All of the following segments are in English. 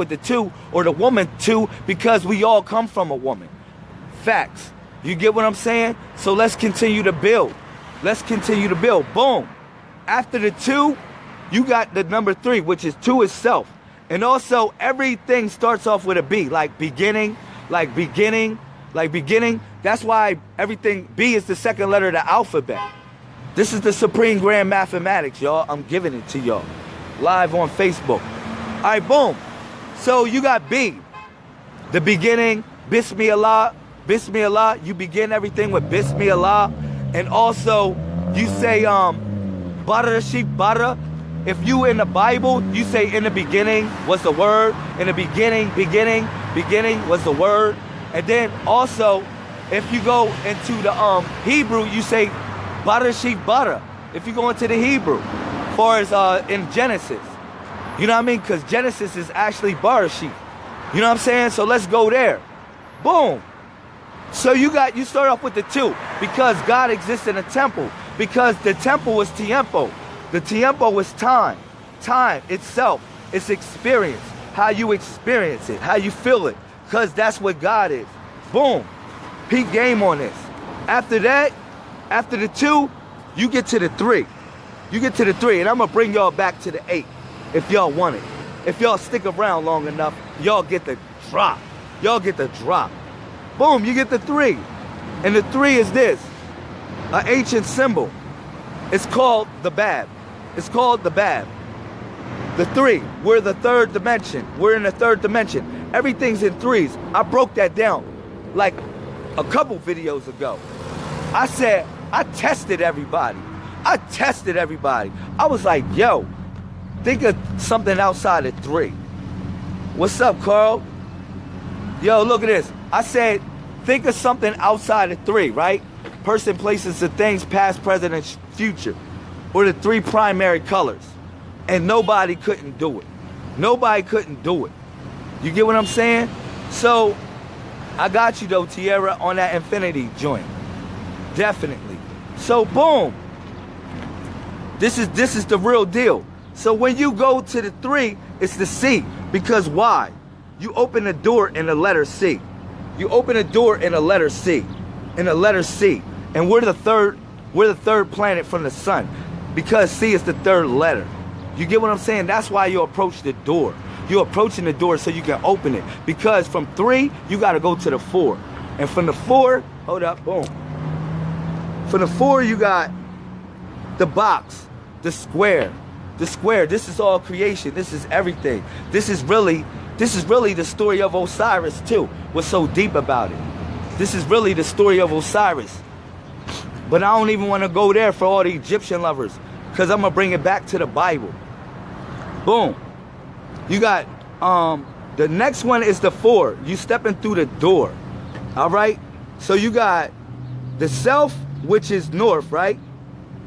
with the two or the woman two because we all come from a woman. Facts. You get what I'm saying? So let's continue to build. Let's continue to build. Boom. After the two, you got the number three, which is two itself. And also, everything starts off with a B, like beginning, like beginning, like beginning. That's why everything, B is the second letter of the alphabet. This is the Supreme Grand Mathematics, y'all. I'm giving it to y'all. Live on Facebook. All right, boom. So you got B. The beginning, Bismillah, Bismillah. You begin everything with Bismillah. And also, you say, um, Bara sheep Bara. If you in the Bible, you say in the beginning was the word. In the beginning, beginning, beginning was the word. And then also, if you go into the um Hebrew, you say Barashik Bara. If you go into the Hebrew, far as uh in Genesis. You know what I mean? Because Genesis is actually Barashik. You know what I'm saying? So let's go there. Boom. So you got you start off with the two because God exists in a temple. Because the temple was tiempo. The tiempo was time. Time itself. It's experience. How you experience it, how you feel it. Because that's what God is. Boom. Peak game on this. After that, after the two, you get to the three. You get to the three, and I'm gonna bring y'all back to the eight if y'all want it. If y'all stick around long enough, y'all get the drop. Y'all get the drop. Boom, you get the three. And the three is this, an ancient symbol. It's called the Bab. It's called the Bab. The three, we're the third dimension. We're in the third dimension. Everything's in threes. I broke that down like a couple videos ago. I said, I tested everybody. I tested everybody. I was like, yo, think of something outside of three. What's up, Carl? Yo, look at this. I said, think of something outside of three, right? Person, places, and things, past, present, and future. Or the three primary colors. And nobody couldn't do it. Nobody couldn't do it. You get what I'm saying? So, I got you though, Tierra, on that infinity joint. Definitely. So boom. This is this is the real deal. So when you go to the three, it's the C. Because why? You open the door in the letter C. You open a door in a letter C. In a letter C. And we're the third, we're the third planet from the sun. Because C is the third letter. You get what I'm saying? That's why you approach the door. You're approaching the door so you can open it. Because from three, you gotta go to the four. And from the four, hold up, boom. From the four, you got the box, the square, the square. This is all creation. This is everything. This is really, this is really the story of Osiris too. What's so deep about it? This is really the story of Osiris. But I don't even want to go there for all the Egyptian lovers. Because I'm going to bring it back to the Bible. Boom. You got, um, the next one is the four. You stepping through the door. All right? So you got the self, which is north, right?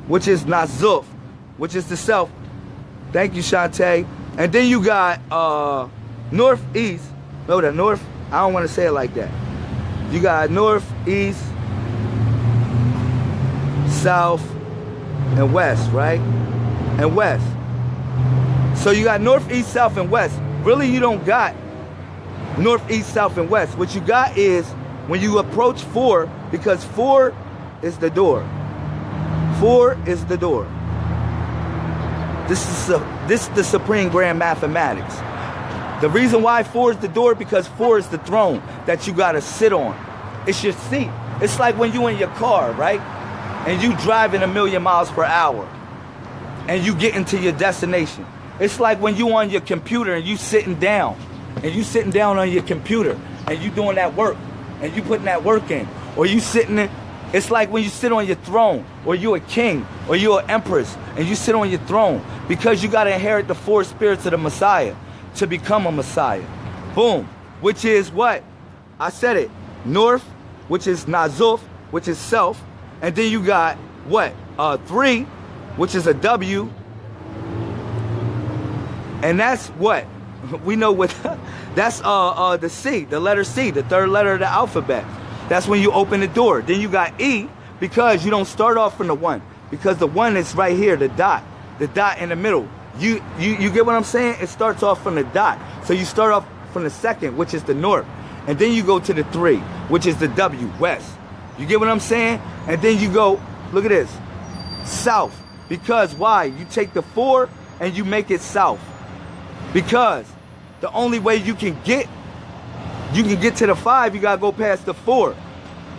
Which is Nazuf, which is the self. Thank you, Shantae. And then you got uh, northeast. No, the north. I don't want to say it like that. You got northeast, south, and west, right? And west. So you got northeast, south, and west. Really, you don't got northeast, south, and west. What you got is when you approach four, because four is the door. Four is the door. This is a, this is the supreme grand mathematics. The reason why four is the door because four is the throne that you gotta sit on. It's your seat. It's like when you in your car, right? And you driving a million miles per hour and you get into your destination. It's like when you on your computer and you sitting down and you sitting down on your computer and you doing that work and you putting that work in or you sitting in it's like when you sit on your throne, or you're a king, or you're an empress, and you sit on your throne because you got to inherit the four spirits of the Messiah to become a Messiah. Boom. Which is what? I said it. North, which is Nazuf, which is self. And then you got what? Uh, three, which is a W. And that's what? We know what, that's uh, uh, the C, the letter C, the third letter of the alphabet. That's when you open the door. Then you got E because you don't start off from the one. Because the one is right here, the dot. The dot in the middle. You, you you get what I'm saying? It starts off from the dot. So you start off from the second, which is the north. And then you go to the three, which is the W, west. You get what I'm saying? And then you go, look at this, south. Because why? You take the four and you make it south. Because the only way you can get, you can get to the five, you gotta go past the four.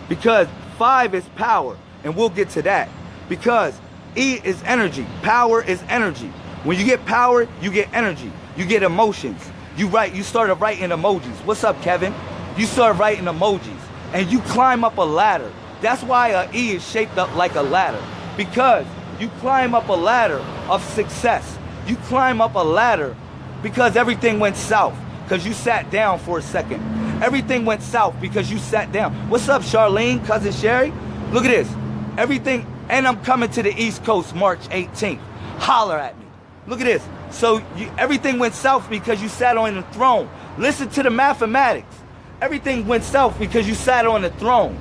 Because five is power, and we'll get to that. Because E is energy, power is energy. When you get power, you get energy, you get emotions. You write, you started writing emojis. What's up, Kevin? You start writing emojis and you climb up a ladder. That's why a E is shaped up like a ladder. Because you climb up a ladder of success. You climb up a ladder because everything went south. Because you sat down for a second. Everything went south because you sat down. What's up, Charlene, cousin Sherry? Look at this. Everything, and I'm coming to the East Coast March 18th. Holler at me. Look at this. So you, everything went south because you sat on the throne. Listen to the mathematics. Everything went south because you sat on the throne.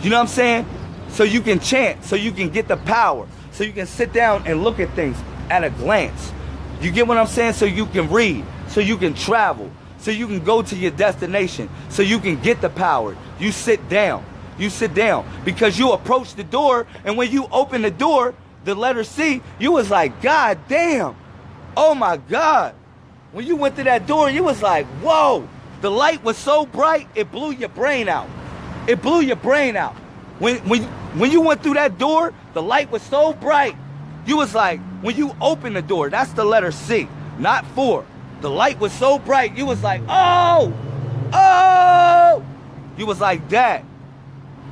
You know what I'm saying? So you can chant, so you can get the power, so you can sit down and look at things at a glance. You get what I'm saying? So you can read, so you can travel, so you can go to your destination, so you can get the power. You sit down. You sit down because you approach the door, and when you open the door, the letter C, you was like, God damn. Oh my God. When you went to that door, you was like, whoa. The light was so bright, it blew your brain out. It blew your brain out. When, when, when you went through that door, the light was so bright. You was like, when you open the door, that's the letter C, not four. The light was so bright, you was like, oh, oh. You was like that.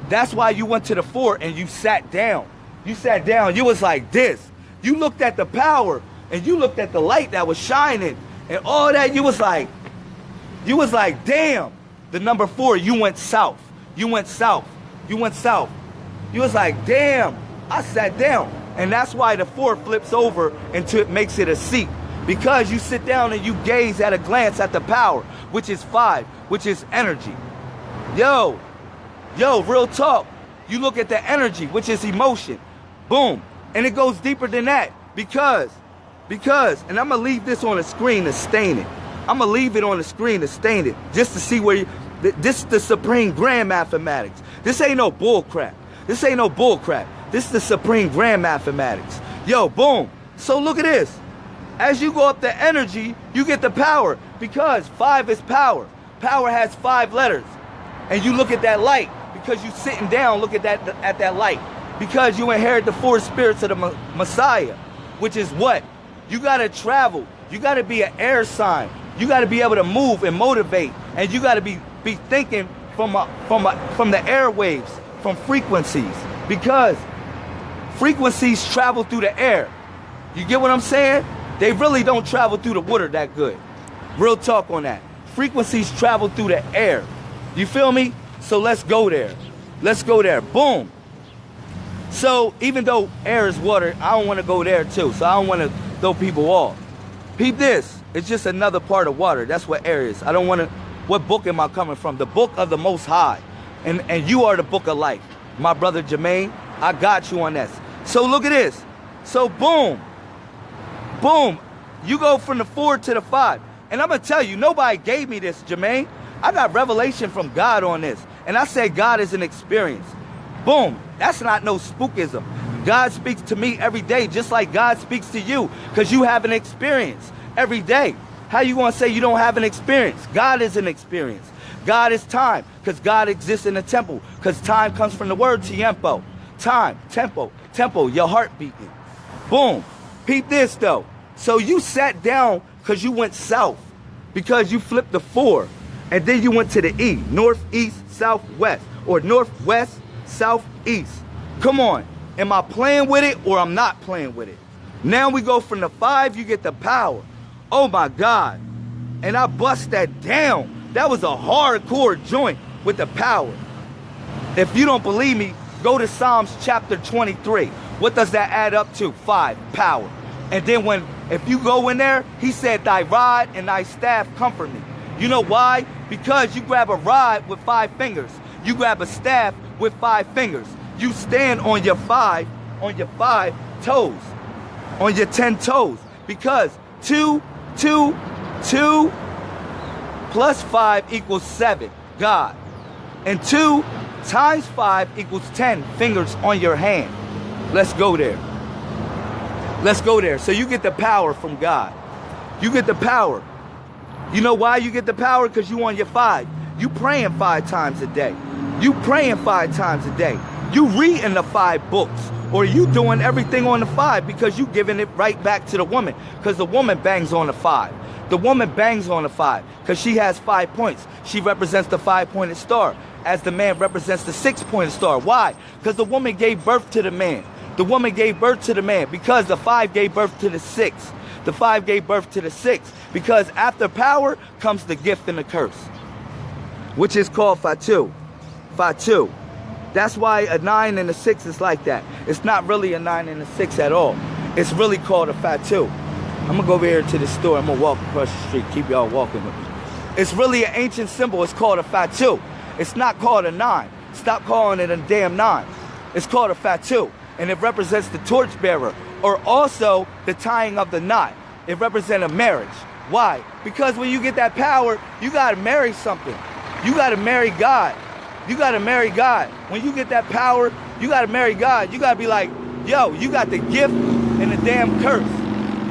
That's why you went to the four and you sat down. You sat down, you was like this. You looked at the power and you looked at the light that was shining and all that. You was like, you was like, damn, the number four, you went south. You went south. You went south. You was like, damn, I sat down. And that's why the four flips over until it makes it a seat. Because you sit down and you gaze at a glance at the power, which is five, which is energy. Yo, yo, real talk. You look at the energy, which is emotion. Boom. And it goes deeper than that. Because, because, and I'm going to leave this on the screen to stain it. I'm gonna leave it on the screen to stain it just to see where you, this is the supreme grand mathematics. This ain't no bull crap. This ain't no bull crap. This is the supreme grand mathematics. Yo, boom. So look at this. As you go up the energy, you get the power because five is power. Power has five letters. And you look at that light because you sitting down, look at that at that light. Because you inherit the four spirits of the Messiah, which is what? You gotta travel. You gotta be an air sign. You got to be able to move and motivate, and you got to be be thinking from a, from a, from the airwaves, from frequencies, because frequencies travel through the air. You get what I'm saying? They really don't travel through the water that good. Real talk on that. Frequencies travel through the air. You feel me? So let's go there. Let's go there. Boom. So even though air is water, I don't want to go there too. So I don't want to throw people off. Peep this. It's just another part of water. That's what air is. I don't want to. What book am I coming from? The book of the Most High. And, and you are the book of life. My brother Jermaine, I got you on this. So look at this. So boom. Boom. You go from the four to the five. And I'm going to tell you, nobody gave me this, Jermaine. I got revelation from God on this. And I said God is an experience. Boom. That's not no spookism. God speaks to me every day, just like God speaks to you, because you have an experience every day. How you going to say you don't have an experience? God is an experience. God is time, because God exists in the temple, because time comes from the word tiempo. Time, tempo, tempo, your heart beating. Boom. Peep this, though. So you sat down because you went south, because you flipped the four, and then you went to the E, northeast, southwest, or northwest, southeast. Come on. Am I playing with it or I'm not playing with it? Now we go from the five, you get the power. Oh my God. And I bust that down. That was a hardcore joint with the power. If you don't believe me, go to Psalms chapter 23. What does that add up to? Five, power. And then when, if you go in there, he said, thy rod and thy staff comfort me. You know why? Because you grab a rod with five fingers. You grab a staff with five fingers. You stand on your five, on your five toes, on your 10 toes. Because two, two, two plus five equals seven, God. And two times five equals 10 fingers on your hand. Let's go there. Let's go there. So you get the power from God. You get the power. You know why you get the power? Because you on your five. You praying five times a day. You praying five times a day. You reading the five books. Or you doing everything on the five because you giving it right back to the woman. Because the woman bangs on the five. The woman bangs on the five because she has five points. She represents the five-pointed star as the man represents the six-pointed star. Why? Because the woman gave birth to the man. The woman gave birth to the man because the five gave birth to the six. The five gave birth to the six because after power comes the gift and the curse, which is called Fatu. Fatu. That's why a nine and a six is like that. It's not really a nine and a six at all. It's really called a Fatu. I'm gonna go over here to the store. I'm gonna walk across the street. Keep y'all walking with me. It's really an ancient symbol. It's called a Fatu. It's not called a nine. Stop calling it a damn nine. It's called a Fatu. And it represents the torchbearer or also the tying of the knot. It represents a marriage. Why? Because when you get that power, you gotta marry something. You gotta marry God. You gotta marry God. When you get that power, you gotta marry God. You gotta be like, yo, you got the gift and the damn curse.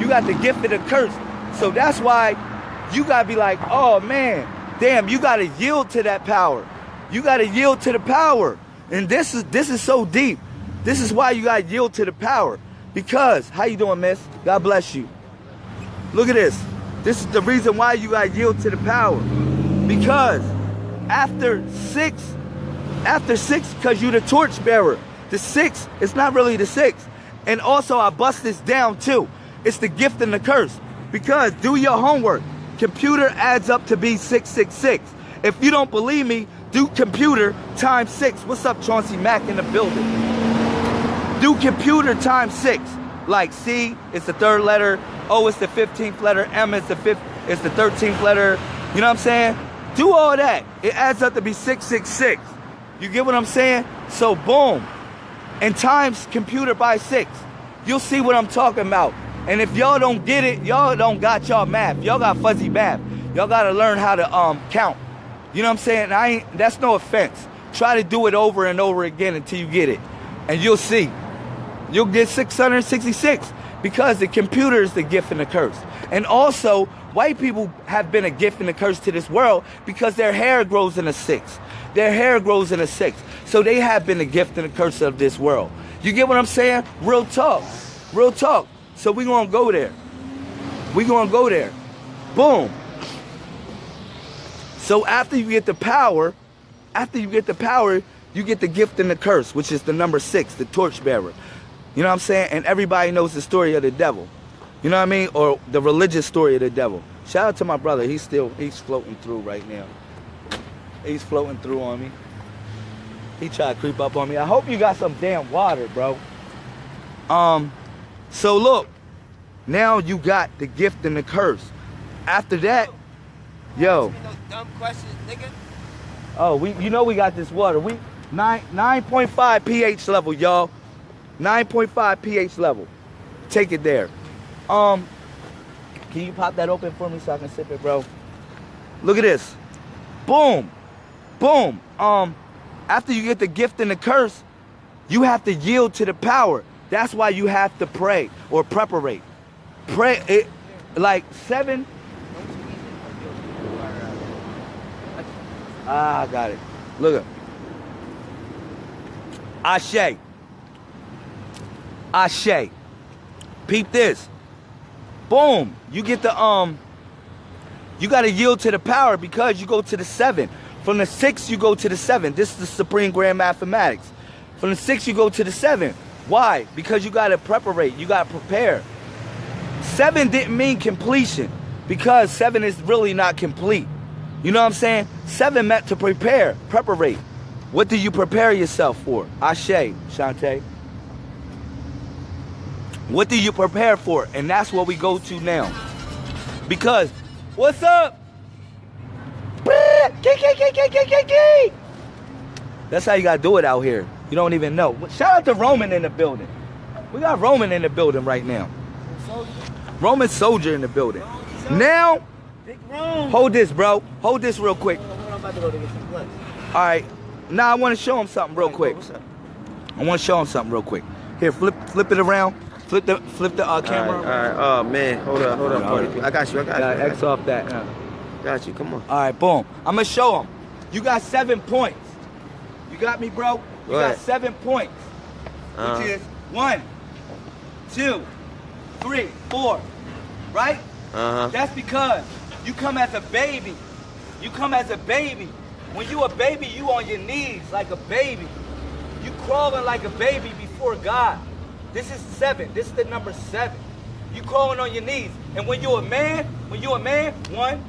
You got the gift and the curse. So that's why you gotta be like, oh man, damn, you gotta yield to that power. You gotta yield to the power. And this is this is so deep. This is why you gotta yield to the power. Because, how you doing, miss? God bless you. Look at this. This is the reason why you gotta yield to the power. Because after six, after six, because you the torch bearer. The six, it's not really the six. And also I bust this down too. It's the gift and the curse. Because do your homework. Computer adds up to be 666. If you don't believe me, do computer times six. What's up, Chauncey Mack in the building? Do computer times six. Like C is the third letter, O is the 15th letter, M is the fifth, is the 13th letter. You know what I'm saying? Do all that. It adds up to be 666. You get what I'm saying? So boom. And times computer by six. You'll see what I'm talking about. And if y'all don't get it, y'all don't got y'all math. Y'all got fuzzy math. Y'all gotta learn how to um count. You know what I'm saying? I ain't that's no offense. Try to do it over and over again until you get it. And you'll see. You'll get 666 because the computer is the gift and the curse. And also, white people have been a gift and a curse to this world because their hair grows in a six. Their hair grows in a six. So they have been a gift and a curse of this world. You get what I'm saying? Real talk. Real talk. So we gonna go there. We gonna go there. Boom. So after you get the power, after you get the power, you get the gift and the curse, which is the number six, the torchbearer. You know what I'm saying? And everybody knows the story of the devil. You know what I mean? Or the religious story of the devil. Shout out to my brother. He's still, he's floating through right now. He's floating through on me. He tried to creep up on me. I hope you got some damn water, bro. Um, so look, now you got the gift and the curse. After that, yo. Oh, we you know we got this water. We nine nine point five pH level, y'all. 9.5 pH level. Take it there. Um, can you pop that open for me so I can sip it, bro? Look at this. Boom. Boom. Um, after you get the gift and the curse, you have to yield to the power. That's why you have to pray or preparate. Pray it like seven. Ah, I got it. Look at Ashe. Ashe. Peep this. Boom. You get the um you gotta yield to the power because you go to the seven. From the six, you go to the seven. This is the supreme grand mathematics. From the six, you go to the seven. Why? Because you gotta preparate, you gotta prepare. Seven didn't mean completion because seven is really not complete. You know what I'm saying? Seven meant to prepare, preparate. What do you prepare yourself for? Ashe, Shantae. What do you prepare for? And that's what we go to now. Because, what's up? That's how you gotta do it out here. You don't even know. Shout out to Roman in the building. We got Roman in the building right now. Roman soldier in the building. Now, hold this, bro. Hold this real quick. All right. Now I want to show him something real quick. I want to show him something real quick. Here, flip, flip it around. Flip the, flip the uh, camera. right, all right. Oh man, hold up, hold up. All buddy. I got you. I got Yeah, you. I X off that. uh. you. Got you. Come on. All right, boom. I'm gonna show him. You got seven points. You got me, bro. You Go got seven points, Uh, which is one, two, three, four. Right? uh-huh. That's because you come as a baby. You come as a baby. When you a baby, you on your knees like a baby. You crawling like a baby before God. This is seven. This is the number seven. You crawling on your knees. And when you a man, when you a man, one,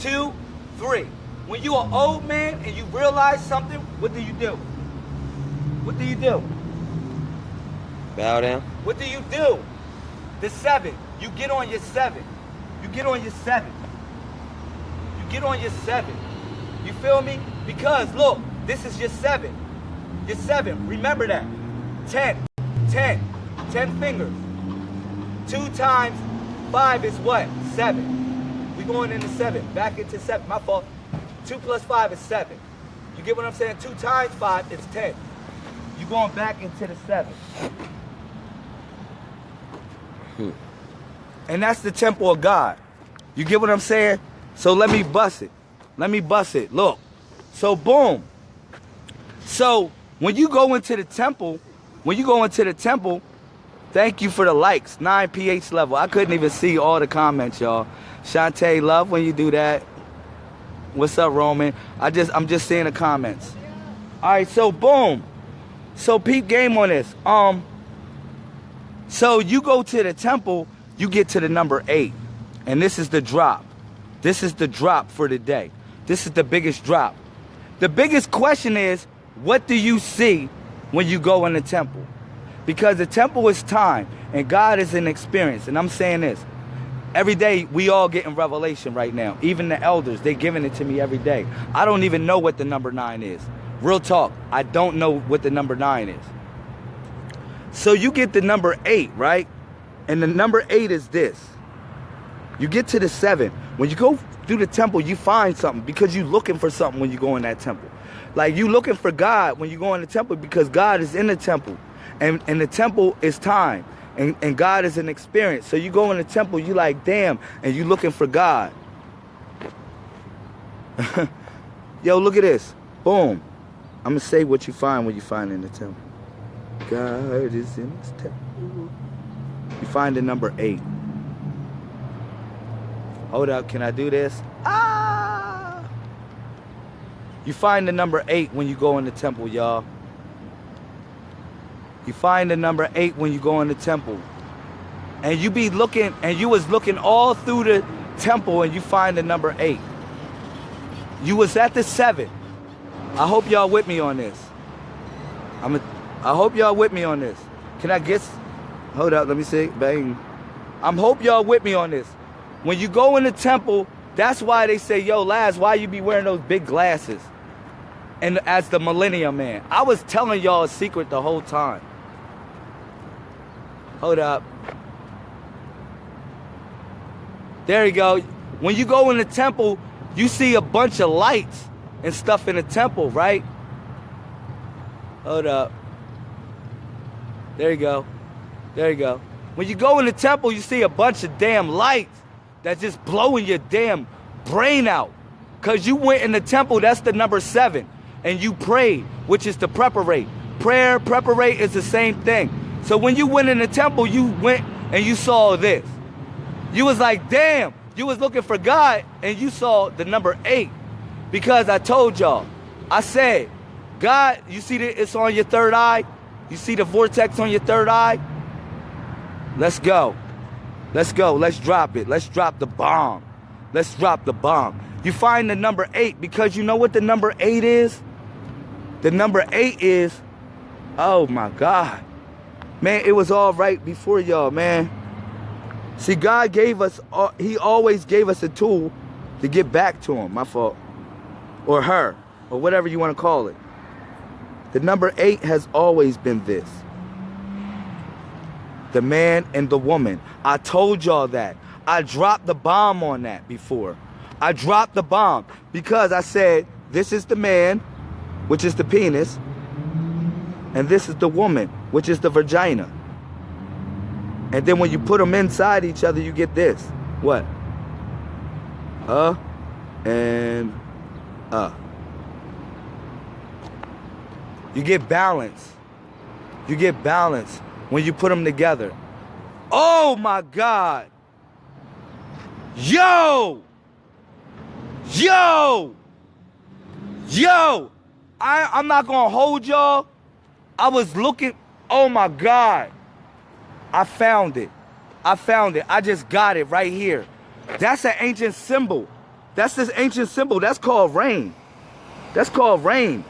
two, three. When you an old man and you realize something, what do you do? What do you do? Bow down. What do you do? The seven. You get on your seven. You get on your seven. You get on your seven. You feel me? Because look, this is your seven. Your seven. Remember that. Ten. Ten. Ten fingers. Two times five is what? Seven. We going into seven. Back into seven. My fault. Two plus five is seven. You get what I'm saying? Two times five is ten. You going back into the seven. Hmm. And that's the temple of God. You get what I'm saying? So let me bust it. Let me bust it. Look. So boom. So when you go into the temple, when you go into the temple, thank you for the likes. 9 pH level. I couldn't even see all the comments, y'all. Shantae, love when you do that. What's up, Roman? I just I'm just seeing the comments. Alright, so boom. So peep game on this. Um so you go to the temple, you get to the number eight. And this is the drop. This is the drop for the day. This is the biggest drop. The biggest question is, what do you see when you go in the temple? Because the temple is time and God is an experience. And I'm saying this. Every day we all getting revelation right now. Even the elders, they're giving it to me every day. I don't even know what the number nine is. Real talk, I don't know what the number nine is. So you get the number eight, right? And the number eight is this. You get to the seven. When you go through the temple, you find something because you're looking for something when you go in that temple. Like you looking for God when you go in the temple because God is in the temple. And and the temple is time. And, and God is an experience. So you go in the temple, you like, damn, and you looking for God. Yo, look at this. Boom. I'm gonna say what you find when you find in the temple. God is in his temple. You find the number eight. Hold up, can I do this? Ah! You find the number eight when you go in the temple, y'all. You find the number eight when you go in the temple. And you be looking, and you was looking all through the temple and you find the number eight. You was at the seven. I hope y'all with me on this. I'm a, I hope y'all with me on this. Can I guess? Hold up, let me see. Bang. I'm hope y'all with me on this. When you go in the temple, that's why they say, yo, Laz, why you be wearing those big glasses? And as the millennium man, I was telling y'all a secret the whole time. Hold up. There you go. When you go in the temple, you see a bunch of lights and stuff in the temple, right? Hold up. There you go. There you go. When you go in the temple, you see a bunch of damn lights that's just blowing your damn brain out. Cause you went in the temple, that's the number seven, and you prayed, which is to preparate. Prayer, preparate is the same thing. So when you went in the temple, you went and you saw this. You was like, damn, you was looking for God and you saw the number eight. Because I told y'all, I said, God, you see that it's on your third eye? You see the vortex on your third eye? Let's go. Let's go. Let's drop it. Let's drop the bomb. Let's drop the bomb. You find the number eight because you know what the number eight is? The number eight is, oh my God. Man, it was all right before y'all, man. See, God gave us, uh, He always gave us a tool to get back to Him. My fault. Or her, or whatever you want to call it. The number eight has always been this. the man and the woman. I told y'all that. I dropped the bomb on that before. I dropped the bomb because I said, this is the man, which is the penis, and this is the woman, which is the vagina. And then when you put them inside each other, you get this. What? Uh and uh. You get balance. You get balance when you put them together. Oh my God. Yo! Yo! Yo! I, I'm not gonna hold y'all. I was looking, oh my God. I found it. I found it. I just got it right here. That's an ancient symbol. That's this ancient symbol. That's called rain. That's called rain.